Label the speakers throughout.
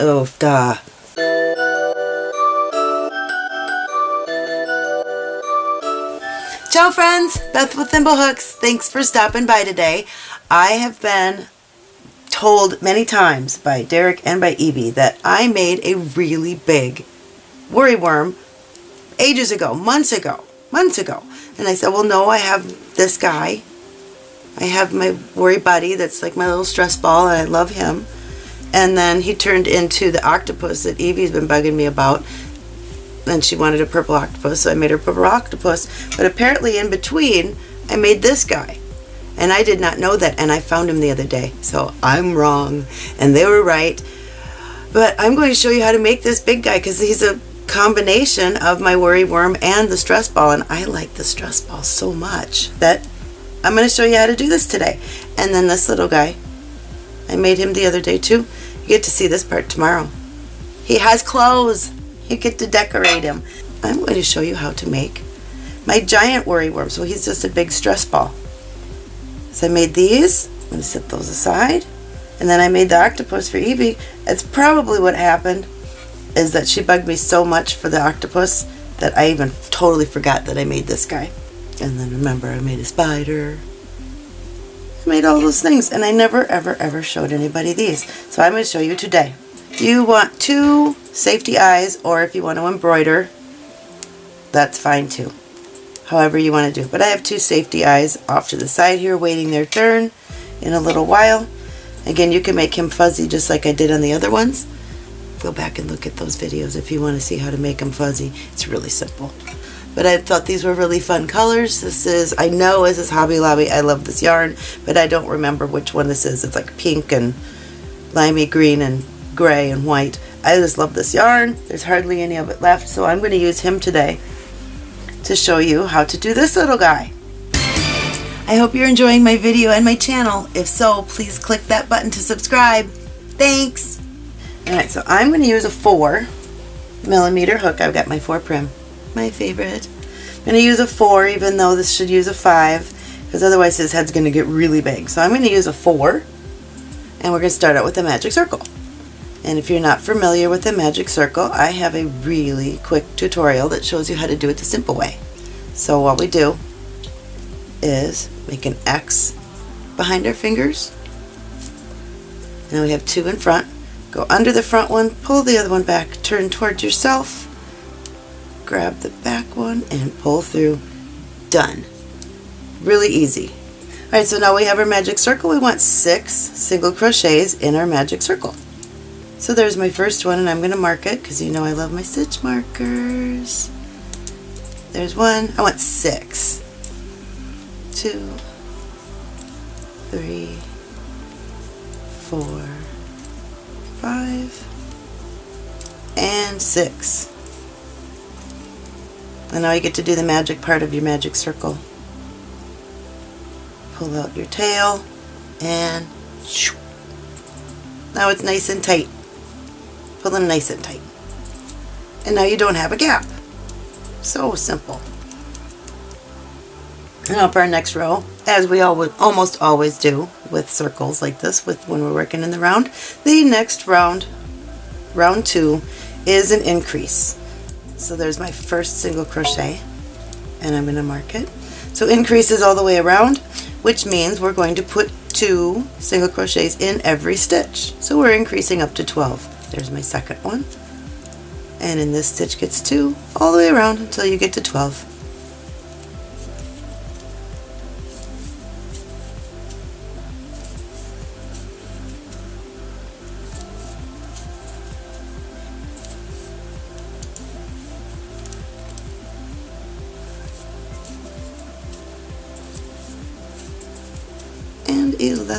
Speaker 1: Oh, duh. Ciao friends, Beth with Thimblehooks. Thanks for stopping by today. I have been told many times by Derek and by Evie that I made a really big worry worm ages ago, months ago, months ago. And I said, well no, I have this guy. I have my worry buddy that's like my little stress ball and I love him. And then he turned into the octopus that Evie's been bugging me about and she wanted a purple octopus, so I made her purple octopus. But apparently in between, I made this guy. And I did not know that, and I found him the other day. So I'm wrong, and they were right. But I'm going to show you how to make this big guy, because he's a combination of my worry worm and the stress ball, and I like the stress ball so much that I'm going to show you how to do this today. And then this little guy, I made him the other day too. You get to see this part tomorrow. He has clothes. You get to decorate him. I'm going to show you how to make my giant worry worm. So he's just a big stress ball. So I made these. I'm going to set those aside. And then I made the octopus for Evie. It's probably what happened is that she bugged me so much for the octopus that I even totally forgot that I made this guy. And then remember I made a spider. I made all those things and I never ever ever showed anybody these. So I'm going to show you today. You want two safety eyes or if you want to embroider, that's fine too. However you want to do. But I have two safety eyes off to the side here waiting their turn in a little while. Again, you can make him fuzzy just like I did on the other ones. Go back and look at those videos if you want to see how to make them fuzzy. It's really simple. But I thought these were really fun colors. This is, I know this is Hobby Lobby. I love this yarn, but I don't remember which one this is. It's like pink and limey green and gray and white. I just love this yarn. There's hardly any of it left, so I'm going to use him today to show you how to do this little guy. I hope you're enjoying my video and my channel. If so, please click that button to subscribe. Thanks! Alright, so I'm going to use a 4 millimeter hook. I've got my 4 Prym, my favorite. I'm going to use a 4 even though this should use a 5 because otherwise his head's going to get really big. So I'm going to use a 4 and we're going to start out with a magic circle. And if you're not familiar with the magic circle, I have a really quick tutorial that shows you how to do it the simple way. So what we do is make an X behind our fingers. Now we have two in front. Go under the front one, pull the other one back, turn towards yourself, grab the back one and pull through. Done. Really easy. Alright, so now we have our magic circle. We want six single crochets in our magic circle. So there's my first one and I'm going to mark it because you know I love my stitch markers. There's one. I want six. Two, three, four, five, and six. And now you get to do the magic part of your magic circle. Pull out your tail and now it's nice and tight. Pull them nice and tight. And now you don't have a gap. So simple. Now for our next row, as we always, almost always do with circles like this with when we're working in the round, the next round, round two, is an increase. So there's my first single crochet and I'm going to mark it. So increases all the way around, which means we're going to put two single crochets in every stitch. So we're increasing up to 12. There's my second one. And in this stitch gets two all the way around until you get to 12.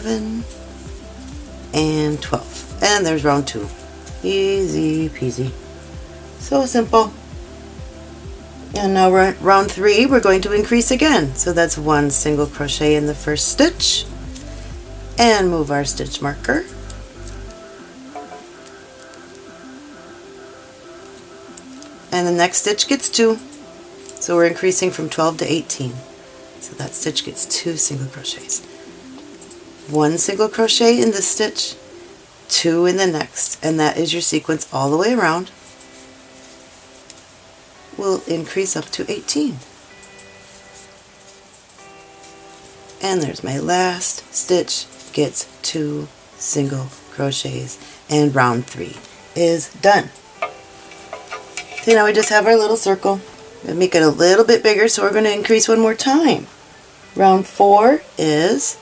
Speaker 1: 11 and 12 and there's round two Easy peasy. So simple. And now round three, we're going to increase again. So that's one single crochet in the first stitch. And move our stitch marker. And the next stitch gets two. So we're increasing from 12 to 18. So that stitch gets two single crochets. One single crochet in this stitch, two in the next and that is your sequence all the way around, will increase up to 18. And there's my last stitch gets two single crochets and round three is done. So now we just have our little circle. We make it a little bit bigger so we're going to increase one more time. Round four is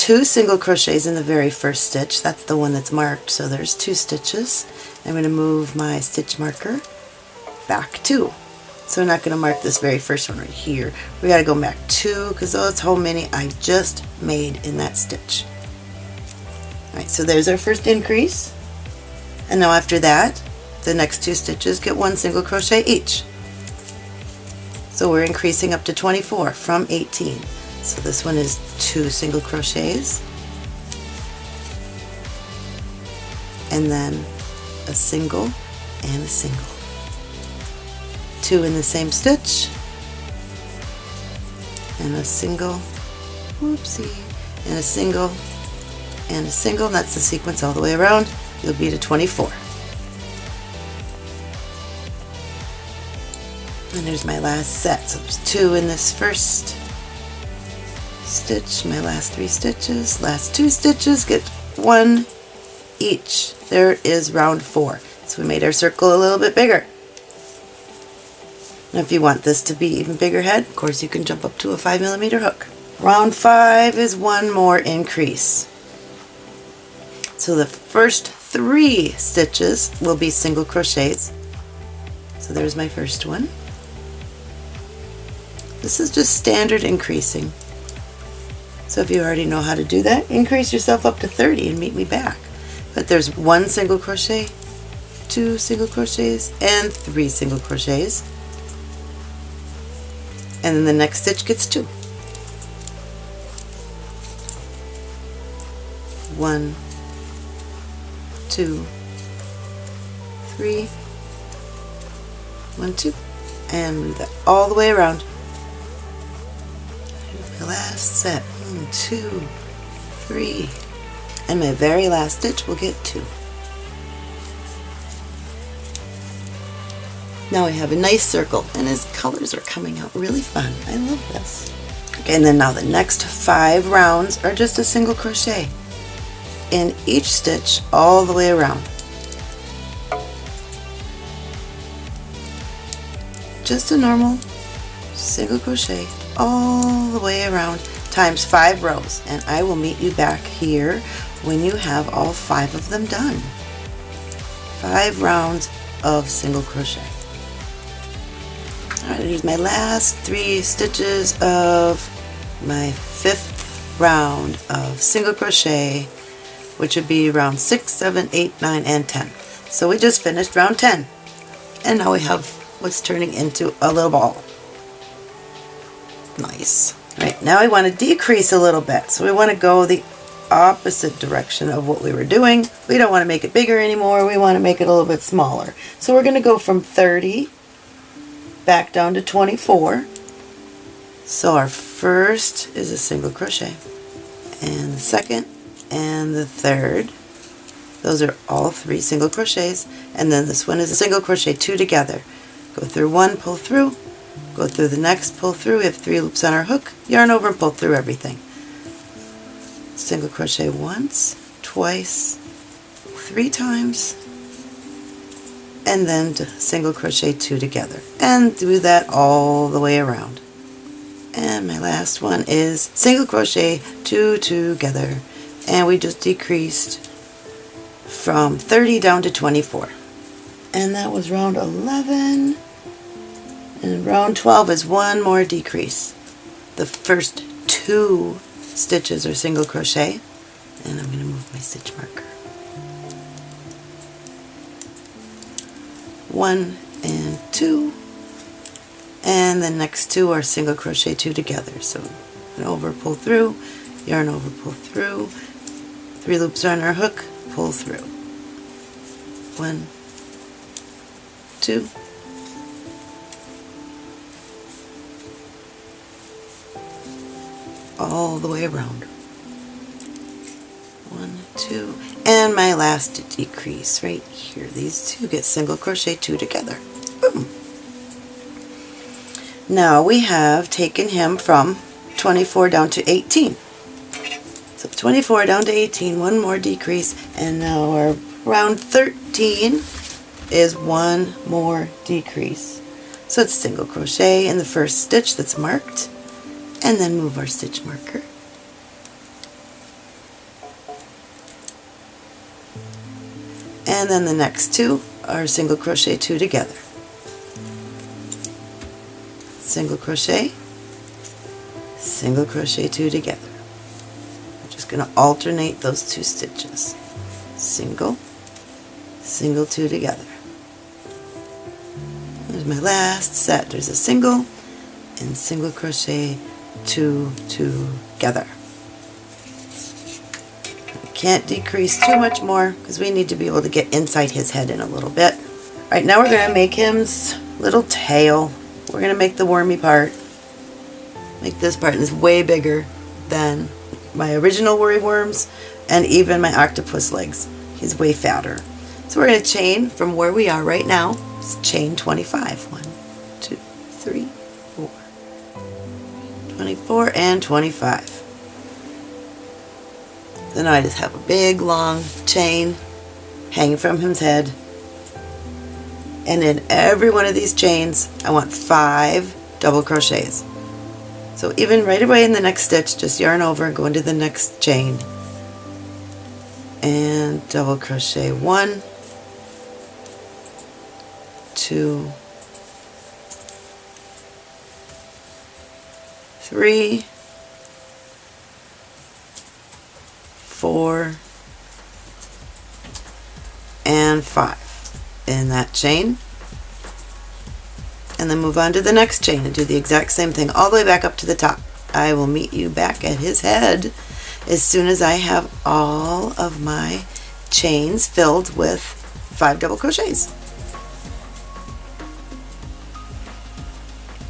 Speaker 1: two single crochets in the very first stitch. That's the one that's marked so there's two stitches. I'm going to move my stitch marker back two. So we're not going to mark this very first one right here. We got to go back two because that's how many I just made in that stitch. Alright, so there's our first increase. And now after that, the next two stitches get one single crochet each. So we're increasing up to 24 from 18. So this one is two single crochets. And then a single and a single. Two in the same stitch. And a single, whoopsie, and a single and a single, that's the sequence all the way around. You'll be to 24. And there's my last set. So there's two in this first stitch, my last three stitches, last two stitches, get one each. There is round four. So we made our circle a little bit bigger. Now if you want this to be even bigger head, of course you can jump up to a 5 millimeter hook. Round 5 is one more increase. So the first three stitches will be single crochets. So there's my first one. This is just standard increasing. So if you already know how to do that, increase yourself up to 30 and meet me back. But there's one single crochet, two single crochets, and three single crochets. And then the next stitch gets two. One, two, three, one, two, and move that all the way around. My last set, one, two, three, and my very last stitch will get two. Now we have a nice circle and his colors are coming out really fun. I love this. Okay, and then now the next five rounds are just a single crochet in each stitch all the way around. Just a normal single crochet all the way around times five rows and I will meet you back here when you have all five of them done. Five rounds of single crochet. Alright, here's my last three stitches of my fifth round of single crochet which would be round 6, 7, 8, 9, and 10. So we just finished round 10. And now we have what's turning into a little ball. Nice. Right, now we want to decrease a little bit. So we want to go the opposite direction of what we were doing. We don't want to make it bigger anymore. We want to make it a little bit smaller. So we're going to go from 30 back down to 24. So our first is a single crochet. And the second and the third. Those are all three single crochets and then this one is a single crochet two together. Go through one, pull through, go through the next, pull through. We have three loops on our hook, yarn over and pull through everything. Single crochet once, twice, three times, and then single crochet two together. And do that all the way around. And my last one is single crochet two together and we just decreased from 30 down to 24 and that was round 11 and round 12 is one more decrease. The first two stitches are single crochet and I'm going to move my stitch marker. One and two and the next two are single crochet two together. So an over pull through yarn over pull through Three loops on our hook, pull through. One, two, all the way around. One, two, and my last decrease right here. These two get single crochet two together. Boom. Now we have taken him from 24 down to 18. So 24 down to 18, one more decrease, and now our round 13 is one more decrease. So it's single crochet in the first stitch that's marked, and then move our stitch marker. And then the next two are single crochet two together. Single crochet, single crochet two together. I'm just going to alternate those two stitches. Single, single two together. There's my last set. There's a single and single crochet two together. Can't decrease too much more because we need to be able to get inside his head in a little bit. All right, now we're going to make his little tail. We're going to make the wormy part. Make this part, it's way bigger than my original worry worms and even my octopus legs. He's way fatter. So we're going to chain from where we are right now. It's chain 25. 1, 24 and 25. Then I just have a big long chain hanging from his head. And in every one of these chains, I want five double crochets. So even right away in the next stitch, just yarn over and go into the next chain. And double crochet one, two, three, four, and five in that chain. And then move on to the next chain and do the exact same thing all the way back up to the top. I will meet you back at his head as soon as I have all of my chains filled with five double crochets.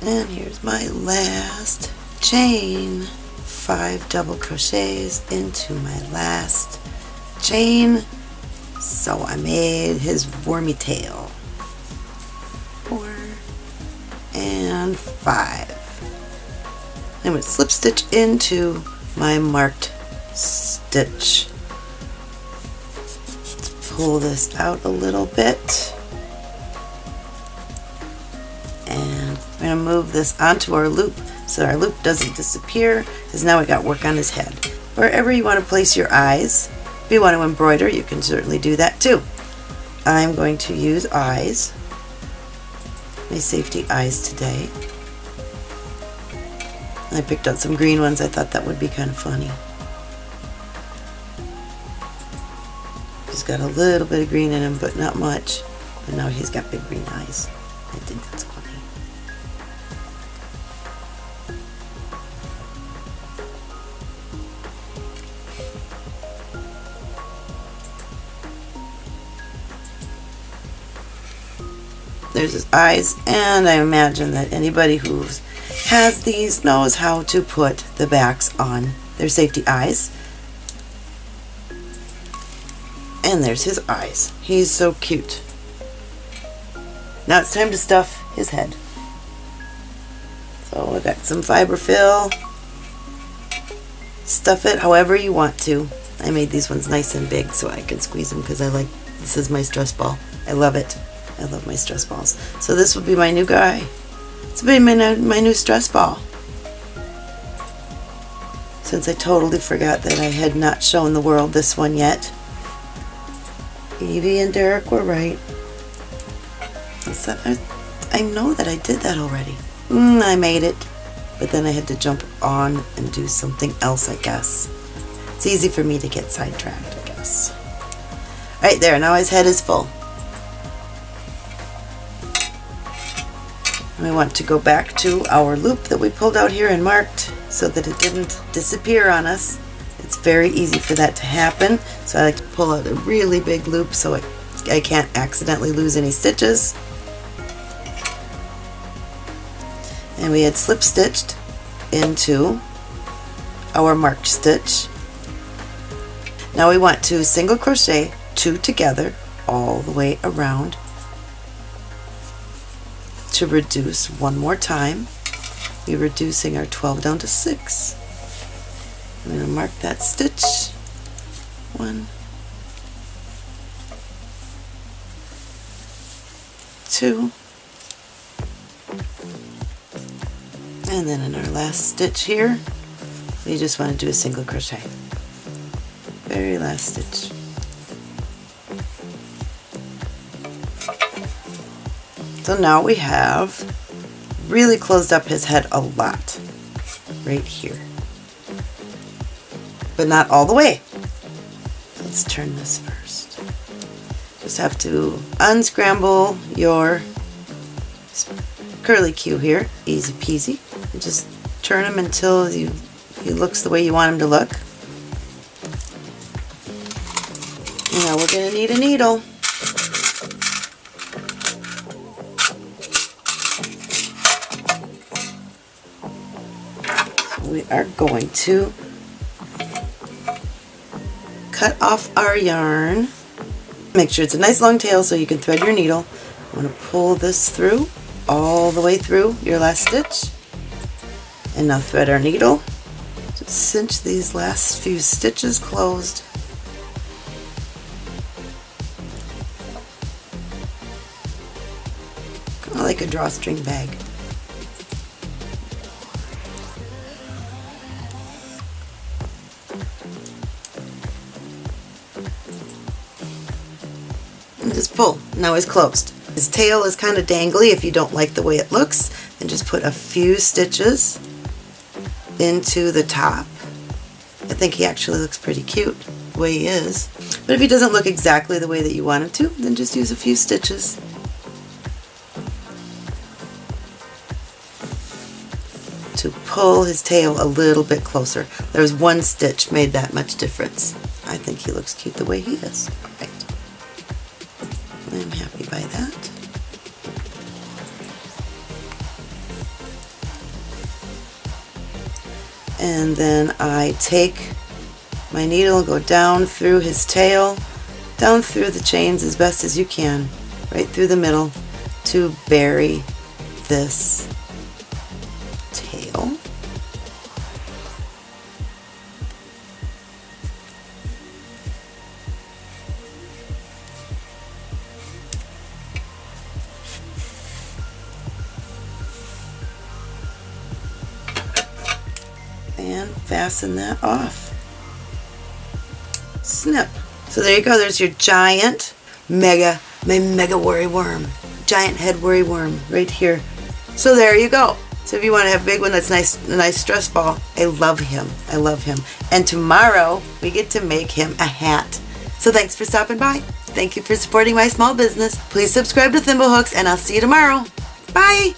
Speaker 1: And here's my last chain. Five double crochets into my last chain. So I made his wormy tail. Four and five. I'm going to slip stitch into my marked stitch. Let's pull this out a little bit. And I'm going to move this onto our loop so our loop doesn't disappear because now we got work on his head. Wherever you want to place your eyes, if you want to embroider, you can certainly do that too. I'm going to use eyes, my safety eyes today. I picked out some green ones. I thought that would be kind of funny. He's got a little bit of green in him, but not much. But now he's got big green eyes. I think that's funny. There's his eyes, and I imagine that anybody who has these knows how to put the backs on their safety eyes. And there's his eyes. He's so cute. Now it's time to stuff his head. So I got some fiberfill. Stuff it however you want to. I made these ones nice and big so I can squeeze them because I like, this is my stress ball. I love it. I love my stress balls. So this will be my new guy. This will be my, my new stress ball. Since I totally forgot that I had not shown the world this one yet. Evie and Derek were right. I, I know that I did that already. Mm, I made it. But then I had to jump on and do something else, I guess. It's easy for me to get sidetracked, I guess. Right there, now his head is full. We want to go back to our loop that we pulled out here and marked so that it didn't disappear on us. It's very easy for that to happen. So I like to pull out a really big loop so I, I can't accidentally lose any stitches. And we had slip stitched into our marked stitch. Now we want to single crochet two together all the way around to reduce one more time. We're reducing our 12 down to 6. I'm going to mark that stitch. One, two, and then in our last stitch here, we just want to do a single crochet. Very last stitch. So now we have really closed up his head a lot right here. But not all the way. Let's turn this first. Just have to unscramble your curly Q here, easy peasy. And just turn him until you, he looks the way you want him to look. Now we're going to need a needle. Are going to cut off our yarn. Make sure it's a nice long tail so you can thread your needle. I'm going to pull this through all the way through your last stitch. And now thread our needle. Just cinch these last few stitches closed. Kind of like a drawstring bag. And just pull. Now it's closed. His tail is kind of dangly if you don't like the way it looks. Then just put a few stitches into the top. I think he actually looks pretty cute the way he is. But if he doesn't look exactly the way that you want him to, then just use a few stitches. to pull his tail a little bit closer. There's one stitch made that much difference. I think he looks cute the way he is. And then I take my needle, go down through his tail, down through the chains as best as you can, right through the middle to bury this and fasten that off. Snip. So there you go, there's your giant mega, my mega worry worm, giant head worry worm right here. So there you go. So if you want to have a big one that's nice, a nice stress ball, I love him. I love him. And tomorrow we get to make him a hat. So thanks for stopping by. Thank you for supporting my small business. Please subscribe to Thimblehooks and I'll see you tomorrow. Bye.